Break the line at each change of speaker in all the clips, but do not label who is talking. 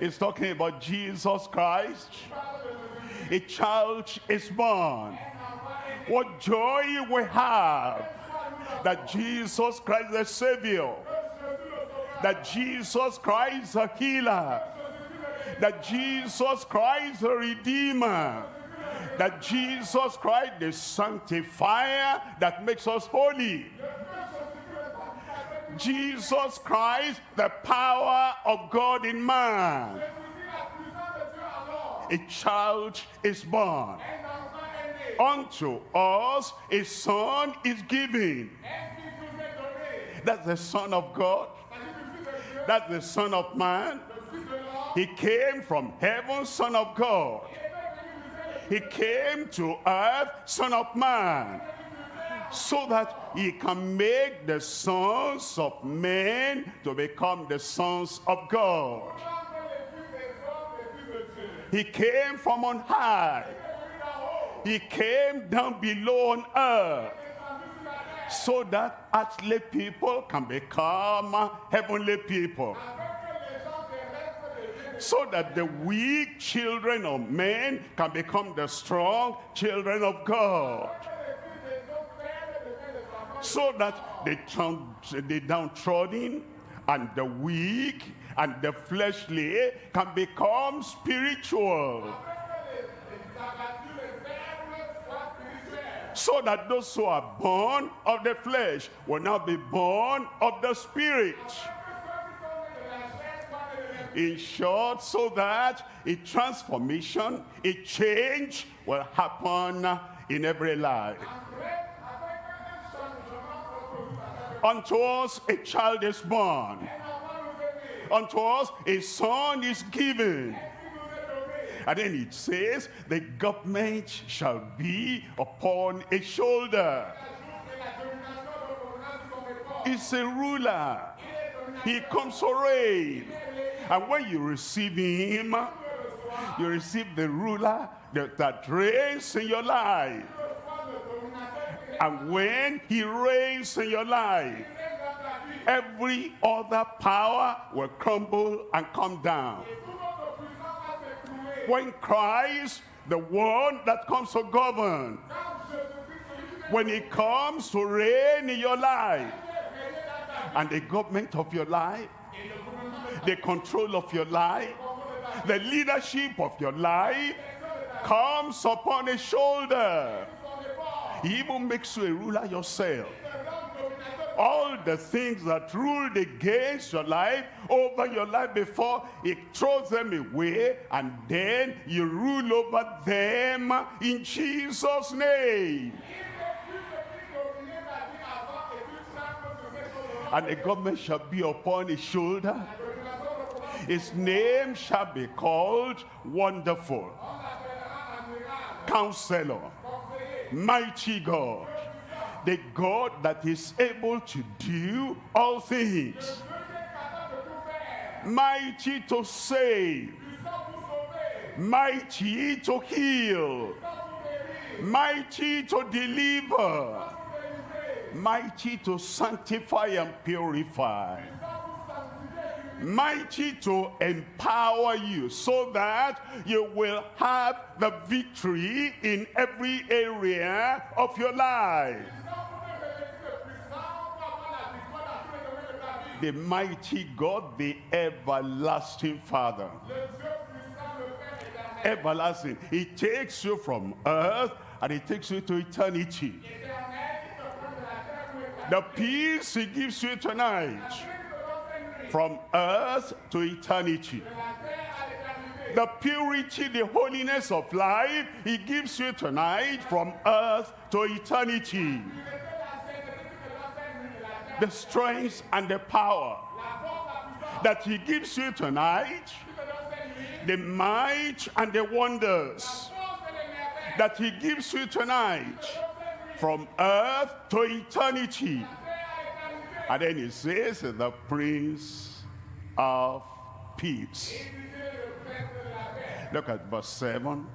It's talking about Jesus Christ. A child is born. What joy we have that Jesus Christ the Savior, that Jesus Christ the healer, that Jesus Christ the Redeemer, that Jesus Christ the sanctifier that makes us holy. Jesus Christ, the power of God in man. A child is born. Unto us a son is given. That's the son of God. That's the son of man. He came from heaven, son of God. He came to earth, son of man so that he can make the sons of men to become the sons of God. He came from on high. He came down below on earth so that earthly people can become heavenly people so that the weak children of men can become the strong children of God so that the, the downtrodden and the weak and the fleshly can become spiritual. So that those who are born of the flesh will now be born of the spirit. In short, so that a transformation, a change will happen in every life. Unto us a child is born. Unto us a son is given. And then it says, the government shall be upon a shoulder. He's a ruler. He comes to reign. And when you receive him, you receive the ruler that, that reigns in your life. And when he reigns in your life, every other power will crumble and come down. When Christ, the one that comes to govern, when he comes to reign in your life, and the government of your life, the control of your life, the leadership of your life comes upon his shoulder. He even makes you a ruler yourself. All the things that ruled against your life, over your life before, he throws them away and then you rule over them in Jesus' name. And the government shall be upon his shoulder. His name shall be called Wonderful. Counselor mighty God, the God that is able to do all things, mighty to save, mighty to heal, mighty to deliver, mighty to sanctify and purify mighty to empower you so that you will have the victory in every area of your life. The mighty God, the everlasting Father. Everlasting. He takes you from earth and he takes you to eternity. The peace he gives you tonight from earth to eternity. The purity, the holiness of life he gives you tonight from earth to eternity. The strength and the power that he gives you tonight, the might and the wonders that he gives you tonight from earth to eternity and then he says, the Prince of Peace. Look at verse 7.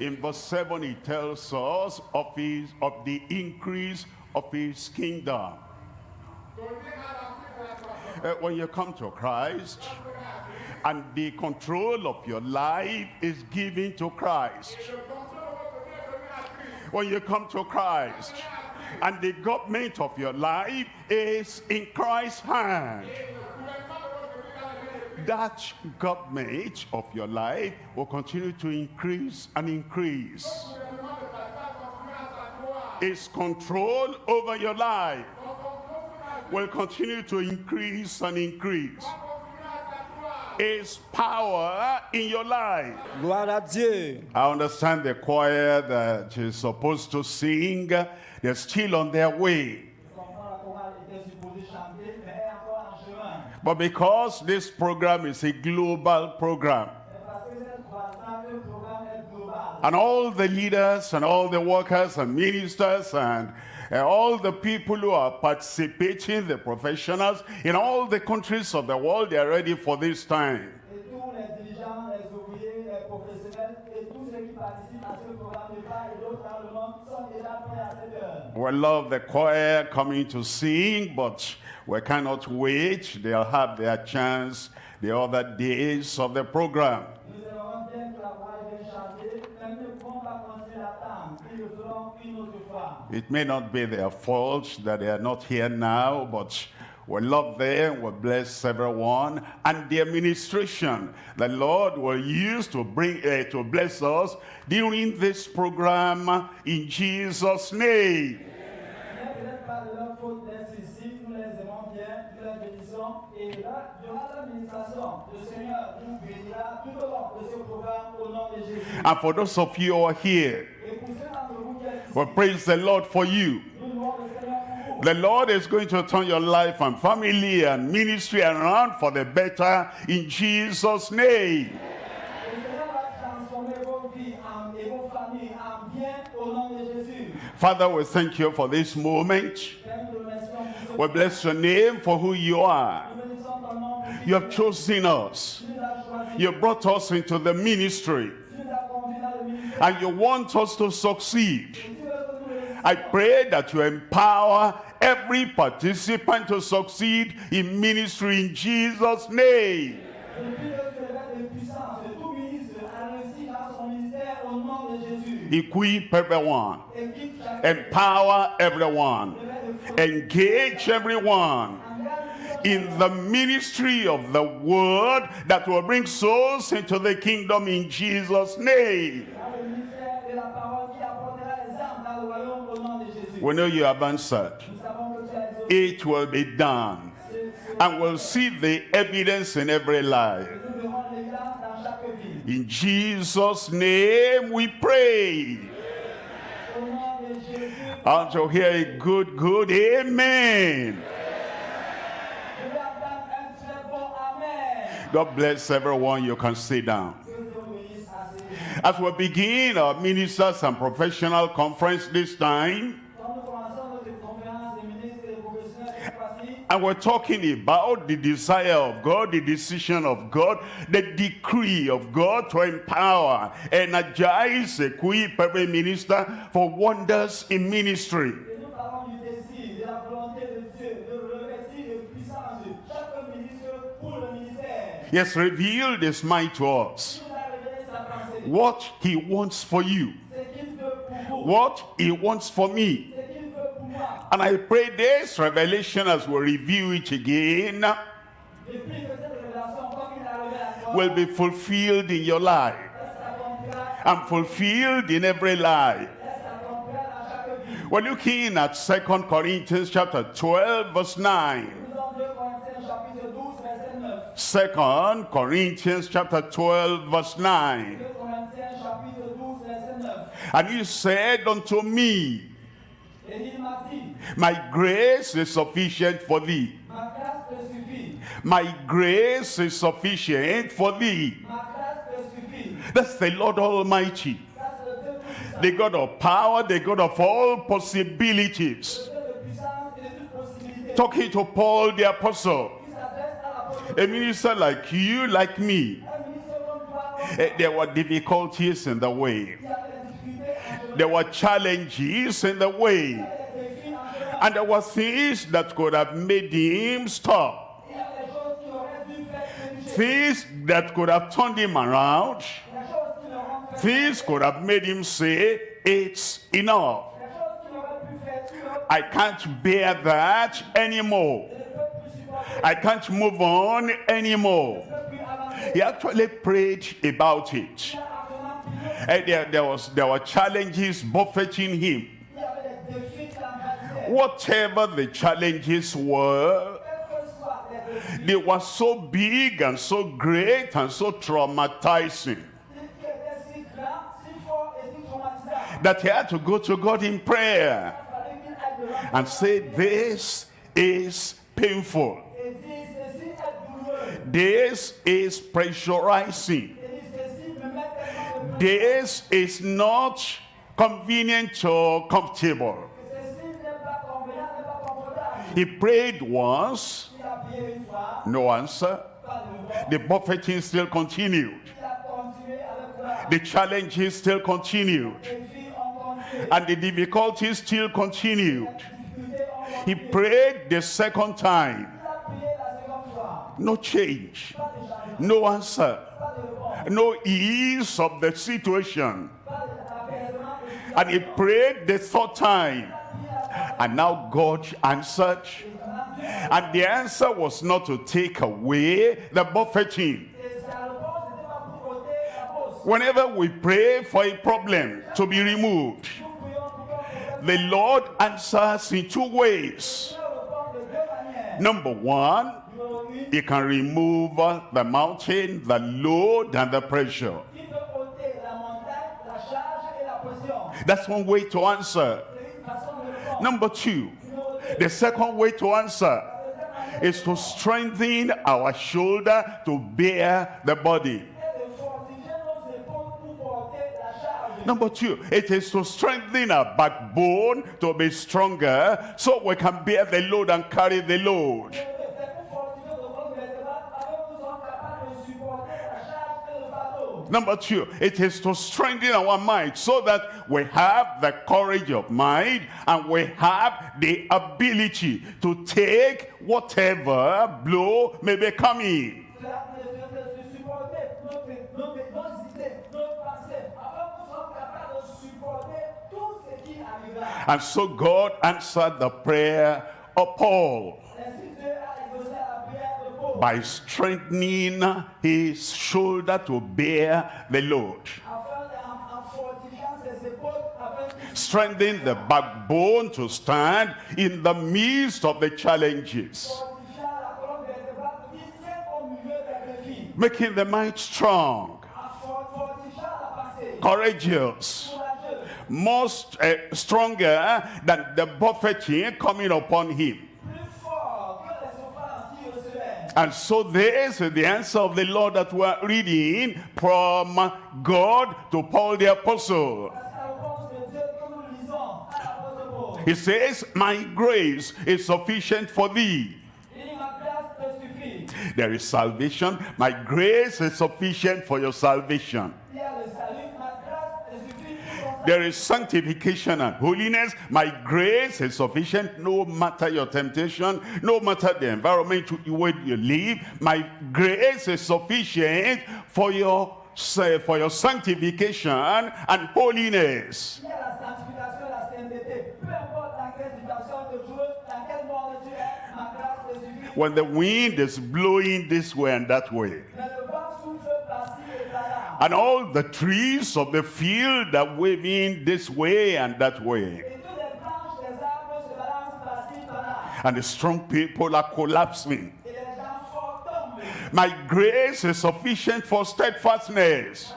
In verse 7, he tells us of, his, of the increase of his kingdom. Uh, when you come to Christ, and the control of your life is given to Christ. When you come to Christ, and the government of your life is in Christ's hand that government of your life will continue to increase and increase. Its control over your life will continue to increase and increase. Its power in your life.
Gloire à Dieu.
I understand the choir that is supposed to sing, they're still on their way.
Je comprends la chorale était supposée chanter, mais elle est encore en chemin.
But because this program is a global program,
Et parce que cette croissance, le programme est global.
and all the leaders and all the workers and ministers and all the people who are participating, the professionals in all the countries of the world, they are ready for this time.
Et tous les dirigeants, les ouvriers, les professionnels et tous ceux qui participent à ce programme de part et d'autre dans le monde sont déjà prêts à cette heure.
We love the choir coming to sing, but we cannot wait. They'll have their chance the other days of the program. It may not be their fault that they are not here now, but we love them, we bless everyone, and the administration the Lord will use to bring uh, to bless us during this program in Jesus' name. And for those of you who are here,
Et pour ceux d'entre vous qui êtes ici,
we praise the Lord for you. The Lord is going to turn your life and family and ministry around for the better in Jesus' name. Father, we thank you for this moment. We bless your name for who you are. You have chosen us. You brought us into the ministry. And you want us to succeed.
Tu veux que nous réussissions.
I pray that you empower every participant to succeed in ministry in Jesus' name. Equip everyone. Empower everyone. Engage everyone in the ministry of the word that will bring souls into the kingdom in Jesus' name. We know you have answered. It will be done. And we'll see the evidence in every life. In Jesus' name we pray. And to hear a good, good amen. God bless everyone. You can sit down. As we begin our ministers and professional conference this time, and we're talking about the desire of God, the decision of God, the decree of God to empower, energize, equip every minister for wonders in ministry. has revealed his mind to us. What he wants for you, what he wants for me. And I pray this revelation as we review it again will be fulfilled in your life and fulfilled in every life. We're looking at 2 Corinthians chapter 12 verse 9.
Nous sommes 2 Corinthiens chapitre 12 verset 9.
2 Corinthians chapter 12 verse 9.
2 Corinthiens chapitre 12 verset 9.
And he said unto me,
Et il m'a dit,
My grace is sufficient for thee. My grace is sufficient for thee. That's the Lord Almighty, the God of power, the God of all possibilities. Talking to Paul the apostle,
à
minister like you, like me. Eh, There were difficulties in the way. There were challenges in the way. And there were things that could have made him stop. Things that could have turned him around, things could have made him say, it's enough. I can't bear that anymore. I can't move on anymore. He actually prayed about it. Eh, there, there, was, there were challenges buffeting him. Whatever the challenges were, they were so big and so great and so traumatizing that he had to go to God in prayer and say, This is painful. This is pressurizing. This is not convenient or comfortable. He prayed once, no answer. The buffeting still continued. The challenges still continued. And the difficulties still continued. He prayed the second time. No change. No answer. No ease of the situation. And he prayed the third time. And now God answered. And the answer was not to take away the buffeting. Whenever we pray for a problem to be removed, the Lord answers in two ways. Number one, he can remove uh, the mountain, the load, and the pressure. That's one way to answer. Number two, the second way to answer is to strengthen our shoulder to bear the body. Number two, it is to strengthen our backbone to be stronger so we can bear the load and carry the load. Number two, it is to strengthen our mind so that we have the courage of mind and we have the ability to take whatever blow may be coming. And so God answered the prayer of Paul by strengthening his shoulder to bear the load. Strengthen the backbone to stand in the midst of the challenges. Making the mind strong, courageous, most uh, stronger than the buffeting coming upon him. And so this is the answer of the Lord that we're reading from God to Paul the apostle. He says, my grace is sufficient for thee. There is salvation. My grace is sufficient for your salvation. There is sanctification and holiness. My grace is sufficient no matter your temptation, no matter the environment where you live. My grace is sufficient for your say, for your sanctification and holiness. When the wind is blowing this way and that way, and all the trees of the field are waving this way and that way, and the strong people are collapsing. My grace is sufficient for steadfastness.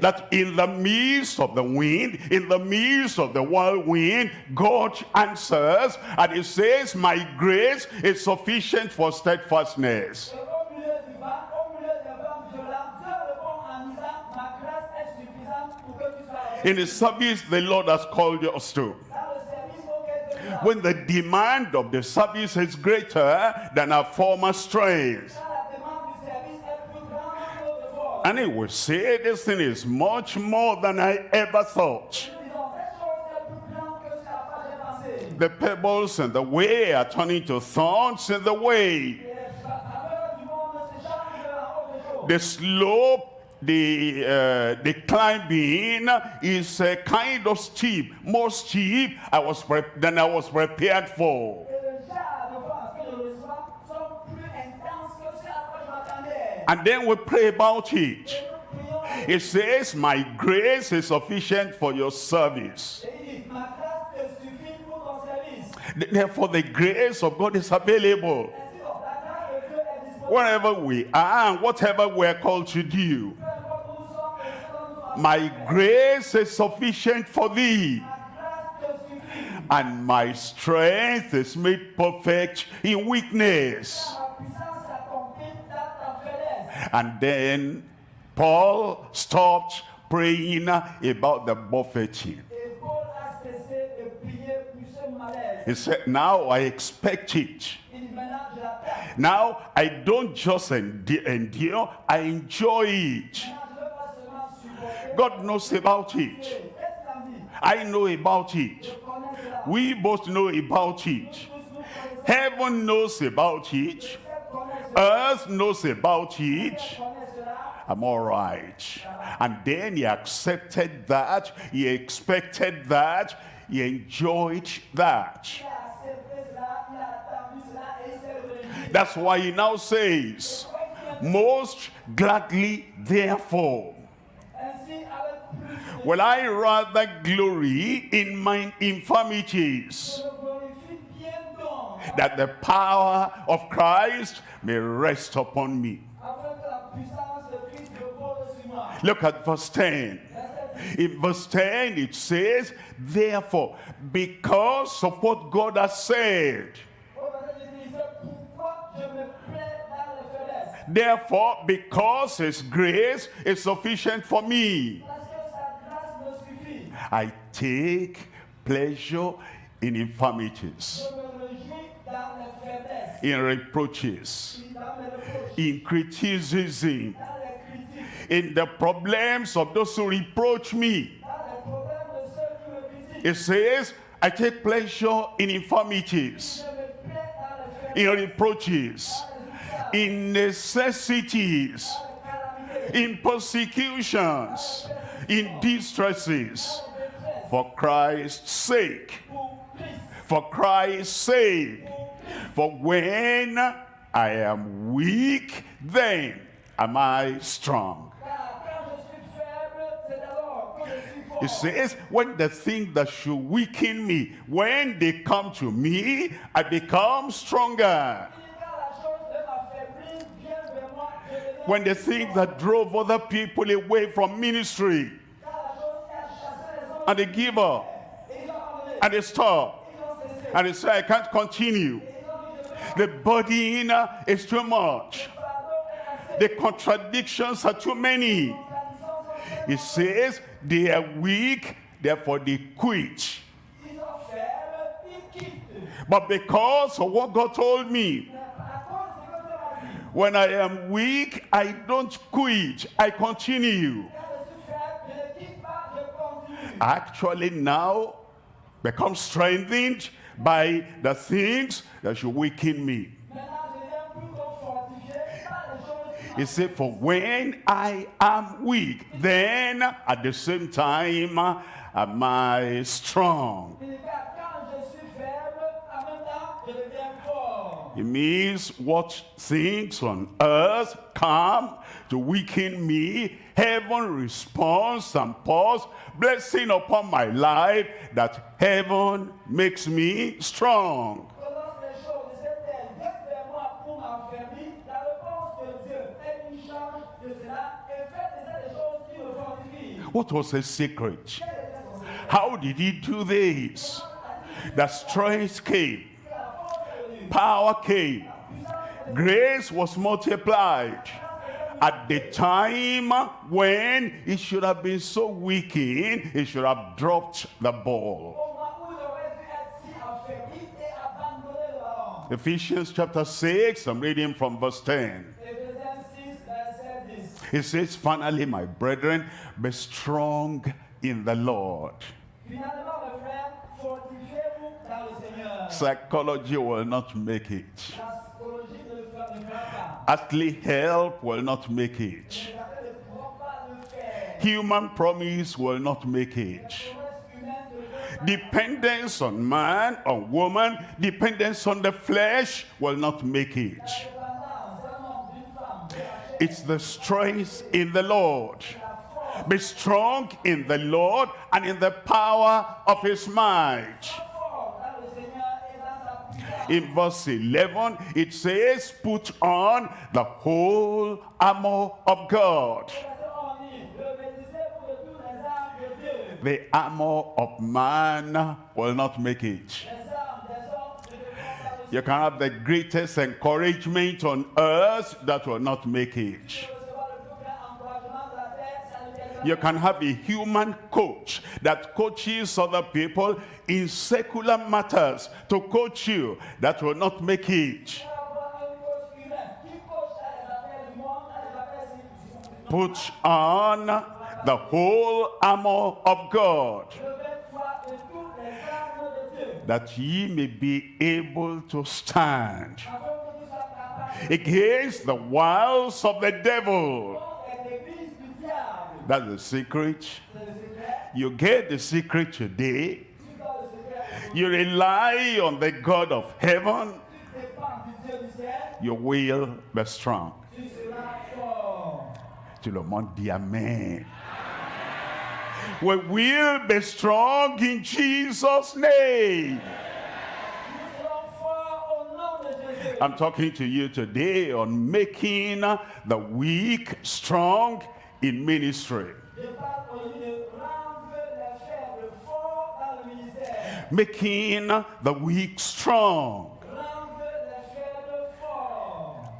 That in the midst of the wind, in the midst of the whirlwind, God answers and He says, My grace is sufficient for steadfastness. In the service the Lord has called us to. When the demand of the service is greater than our former strength. And he will say, This thing is much more than I ever thought. The pebbles and the way are turning to thorns in the way. The slope, the, uh, the climbing is a kind of steep, more steep I was than I was prepared for. And then we pray about it. It says, my grace is sufficient for your service. Therefore, the grace of God is available. Wherever we are and whatever we're called to do.
Peu importe où nous sommes et ce que nous faisons,
My grace is sufficient for thee. And my strength is made perfect in weakness. And then Paul stopped praying about the buffeting. He said, Now I expect it. Now I don't just endure, I enjoy it. God knows about it. I know about it. We both know about it. Heaven knows about it. Earth knows about it. I'm all right. And then he accepted that. He expected that. He enjoyed that. That's why he now says, Most gladly, therefore, will I rather glory in my infirmities, that the power of Christ may rest upon me. Look at verse 10. In verse 10, it says, Therefore, because of what God has said,
Au verset 10, il dit, c'est pourquoi je me plais dans les faiblesses.
therefore, because His grace is sufficient for me, I take pleasure in infirmities, in reproaches, in criticism, in the problems of those who reproach me. It says, I take pleasure in infirmities, in reproaches, in necessities, in persecutions, in distresses, for Christ's sake, for Christ's sake. For when I am weak, then am I strong. It says, when the things that should weaken me, when they come to me, I become stronger. When the things that drove other people away from ministry, and they give up,
ils ont abandonné,
and they stop, and they say, I can't continue. The burden is too much. The contradictions are too many. It says they are weak, therefore they quit. But because of what God told me, when I am weak, I don't quit, I continue. Actually, now become strengthened by the things that should weaken me. He said, For when I am weak, then at the same time am I strong. It means what things on earth come to weaken me, heaven responds and pours blessing upon my life that heaven makes me strong. What was his secret How did he do this? The strength came, power came, grace was multiplied. At the time when he should have been so weakened, he should have dropped the ball. Ephesians chapter 6, I'm reading from verse 10.
Éphésiens 6, verset 10.
It says, Finally, my brethren, be strong in the Lord. Psychology will not make it. Earthly help will not make it. Human promise will not make it. Dependence on man, on woman, dependence on the flesh will not make it. It's the strength in the Lord. Be strong in the Lord and in the power of his might. In verse 11, it says, put on the whole armor of God.
Verset 11 dit, Revêtissez-vous de tous les armes de Dieu.
The armor of man will not make it. You can have the greatest encouragement on earth that will not make it. You can have a human coach that coaches other people in secular matters to coach you. That will not make it. Put on the whole armor of God that ye may be able to stand against the wiles of the devil. That's the secret. You get the secret today. You rely on the God of heaven. You will be strong.
Tu
le monde Amen. We will be strong in Jesus' name. I'm talking to you today on making the weak strong in ministry. Making the weak strong.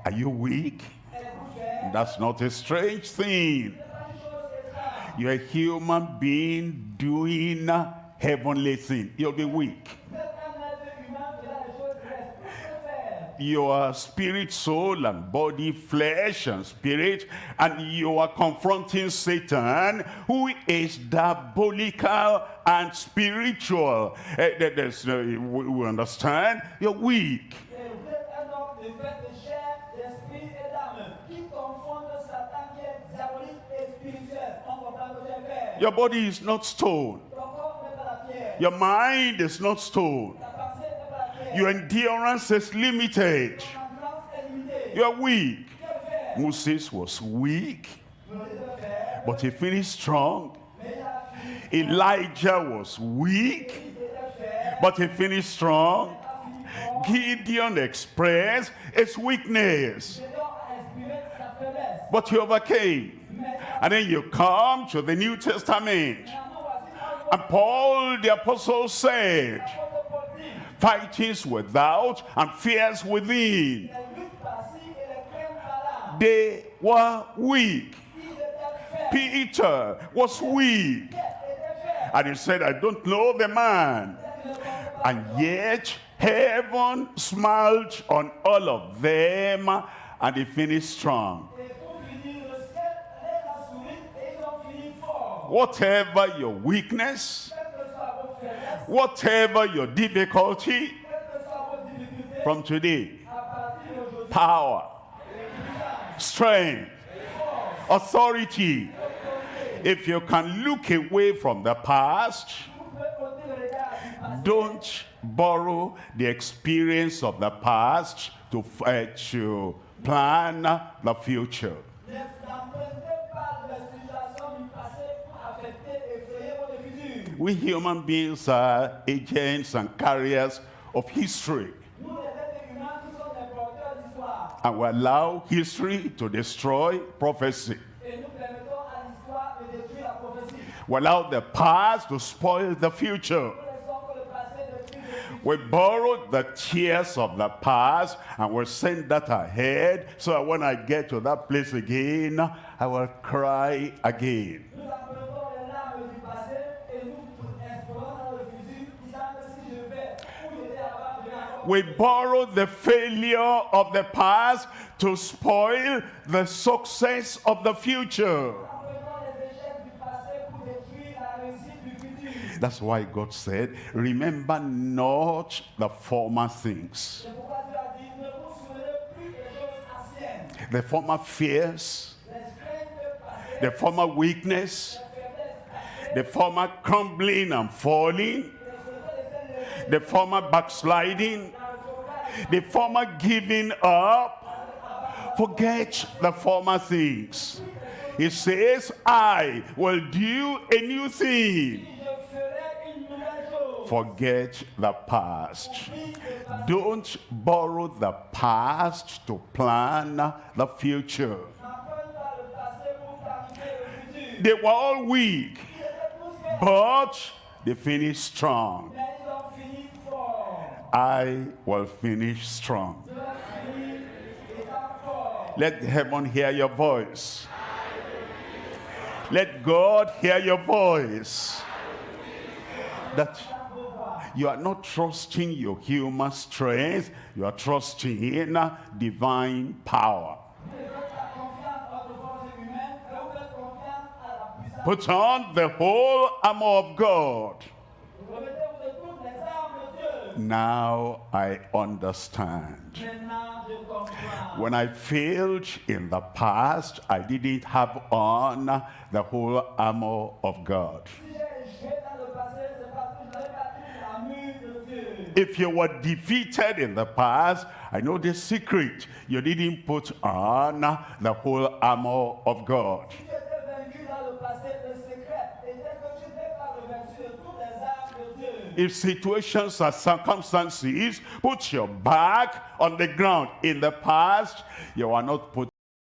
Are you weak? That's not a strange thing. You're a human being doing heavenly things. You'll be weak. Your spirit, soul, and body, flesh and spirit, and you are confronting Satan, who is diabolical and spiritual. Eh, we understand you're weak. Your body is not stone. Your mind is not stone. Your endurance is limited. You are weak. Moses was weak, but he finished strong. Elijah was weak, but he finished strong. Gideon expressed his weakness, but he overcame. And then you come to the New Testament, and Paul the apostle said, fightings without and fears within. They were weak. Peter was weak. And he said, I don't know the man. And yet heaven smiled on all of them and they finished strong. Whatever your weakness, whatever your difficulty, from today, power, strength, authority. If you can look away from the past, don't borrow the experience of the past to, uh, to plan the future. We human beings are agents and carriers of history. And we allow history to destroy prophecy. We allow the past to spoil the future. We borrow the tears of the past and we send that ahead so that when I get to that place again, I will cry again. We borrow the failure of the past to spoil the success of the future. That's why God said, Remember not the former things. The former fears, the former weakness, the former crumbling and falling, the former backsliding, the former giving up. Forget the former things. He says, I will do a new thing. Forget the past. Don't borrow the past to plan the future. They were all weak, but they finished strong. I will finish strong. Let heaven hear your voice. Let God hear your voice. That you are not trusting your human strength, you are trusting in divine power. Put on the whole armor of God.
Remettez-vous de toutes les armes de Dieu.
Now I understand. When I failed in the past, I didn't have on the whole armor of God. If you were defeated in the past, I know the secret. You didn't put on the whole armor of God. If situations or circumstances put your back on the ground in the past, you are not put